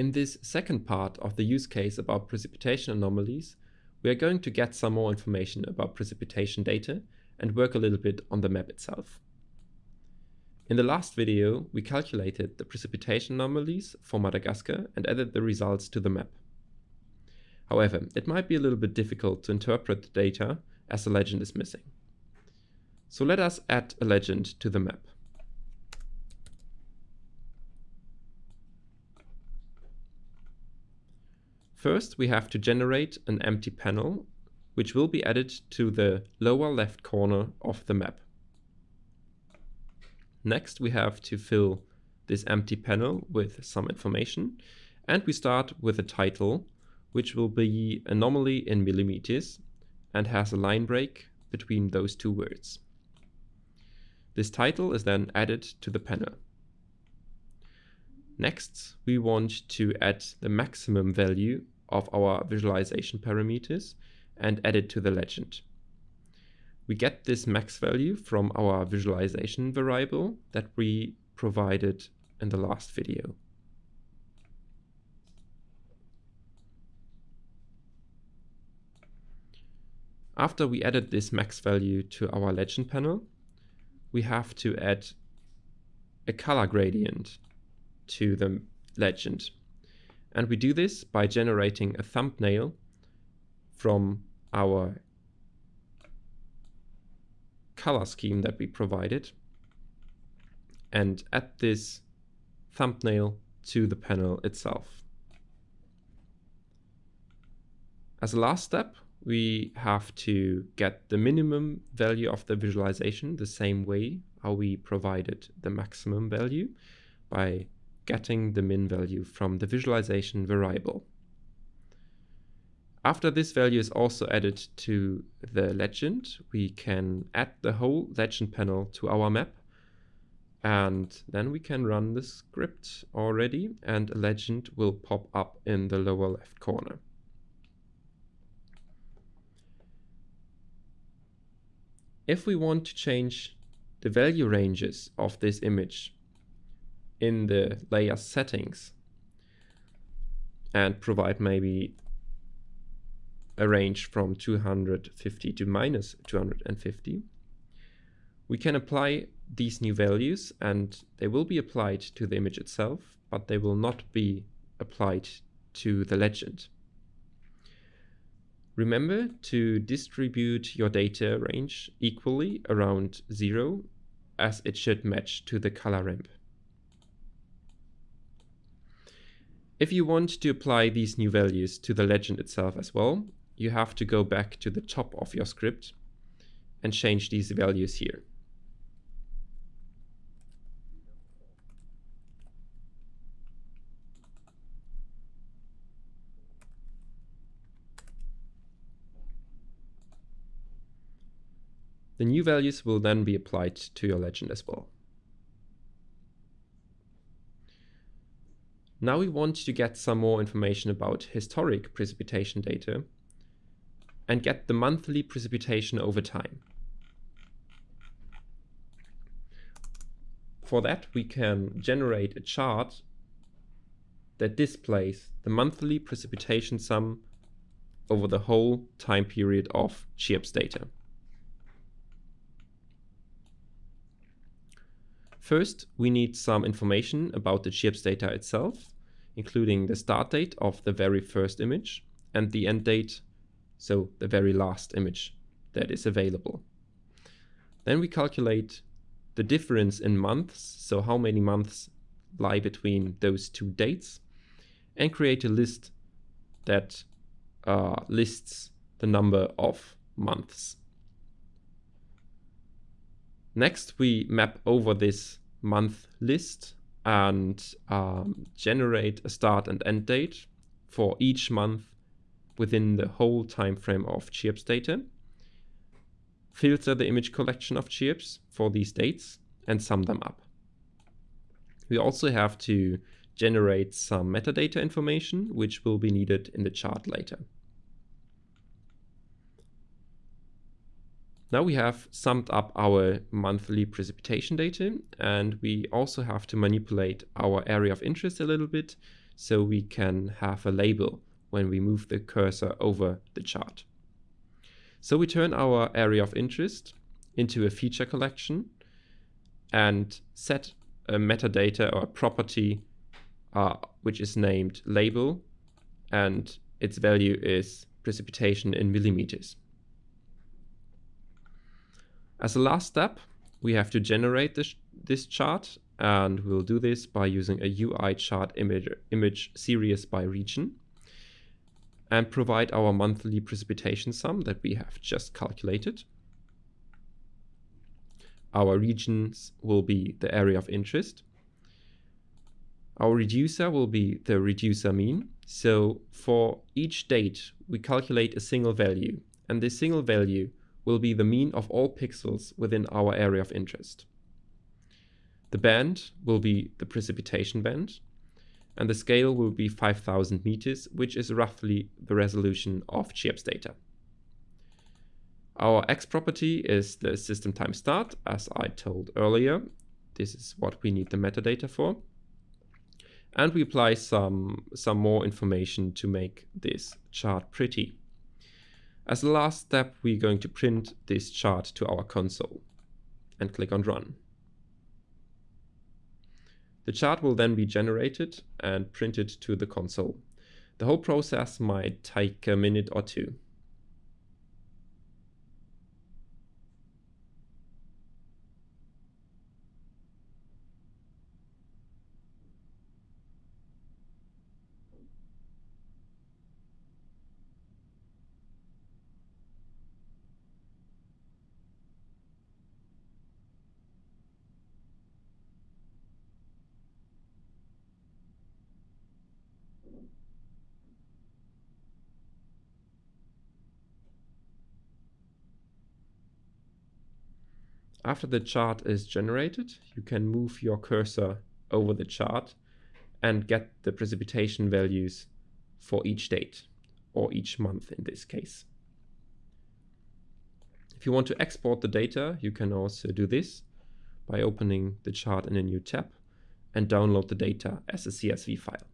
In this second part of the use case about precipitation anomalies, we are going to get some more information about precipitation data and work a little bit on the map itself. In the last video, we calculated the precipitation anomalies for Madagascar and added the results to the map. However, it might be a little bit difficult to interpret the data as the legend is missing. So let us add a legend to the map. First, we have to generate an empty panel, which will be added to the lower left corner of the map. Next, we have to fill this empty panel with some information, and we start with a title, which will be anomaly in millimeters and has a line break between those two words. This title is then added to the panel. Next, we want to add the maximum value of our visualization parameters and add it to the legend. We get this max value from our visualization variable that we provided in the last video. After we added this max value to our legend panel, we have to add a color gradient to the legend. And we do this by generating a thumbnail from our color scheme that we provided and add this thumbnail to the panel itself. As a last step, we have to get the minimum value of the visualization the same way how we provided the maximum value by getting the min value from the visualization variable. After this value is also added to the legend, we can add the whole legend panel to our map and then we can run the script already and a legend will pop up in the lower left corner. If we want to change the value ranges of this image in the layer settings and provide maybe a range from 250 to minus 250, we can apply these new values and they will be applied to the image itself, but they will not be applied to the legend. Remember to distribute your data range equally around zero as it should match to the color ramp. If you want to apply these new values to the legend itself as well, you have to go back to the top of your script and change these values here. The new values will then be applied to your legend as well. Now we want to get some more information about historic precipitation data and get the monthly precipitation over time. For that, we can generate a chart that displays the monthly precipitation sum over the whole time period of CHIRPS data. First, we need some information about the CHIRPS data itself, including the start date of the very first image and the end date, so the very last image that is available. Then we calculate the difference in months, so how many months lie between those two dates, and create a list that uh, lists the number of months. Next, we map over this month list and um, generate a start and end date for each month within the whole time frame of CHIRPS data. Filter the image collection of CHIRPS for these dates and sum them up. We also have to generate some metadata information, which will be needed in the chart later. Now we have summed up our monthly precipitation data and we also have to manipulate our area of interest a little bit so we can have a label when we move the cursor over the chart. So we turn our area of interest into a feature collection and set a metadata or a property uh, which is named label and its value is precipitation in millimeters. As a last step, we have to generate this, this chart and we'll do this by using a UI chart image, image series by region and provide our monthly precipitation sum that we have just calculated. Our regions will be the area of interest. Our reducer will be the reducer mean. So for each date, we calculate a single value and this single value will be the mean of all pixels within our area of interest. The band will be the precipitation band, and the scale will be 5000 meters, which is roughly the resolution of CHIRPS data. Our X property is the system time start, as I told earlier. This is what we need the metadata for. And we apply some, some more information to make this chart pretty. As the last step, we're going to print this chart to our console and click on Run. The chart will then be generated and printed to the console. The whole process might take a minute or two. After the chart is generated, you can move your cursor over the chart and get the precipitation values for each date or each month in this case. If you want to export the data, you can also do this by opening the chart in a new tab and download the data as a CSV file.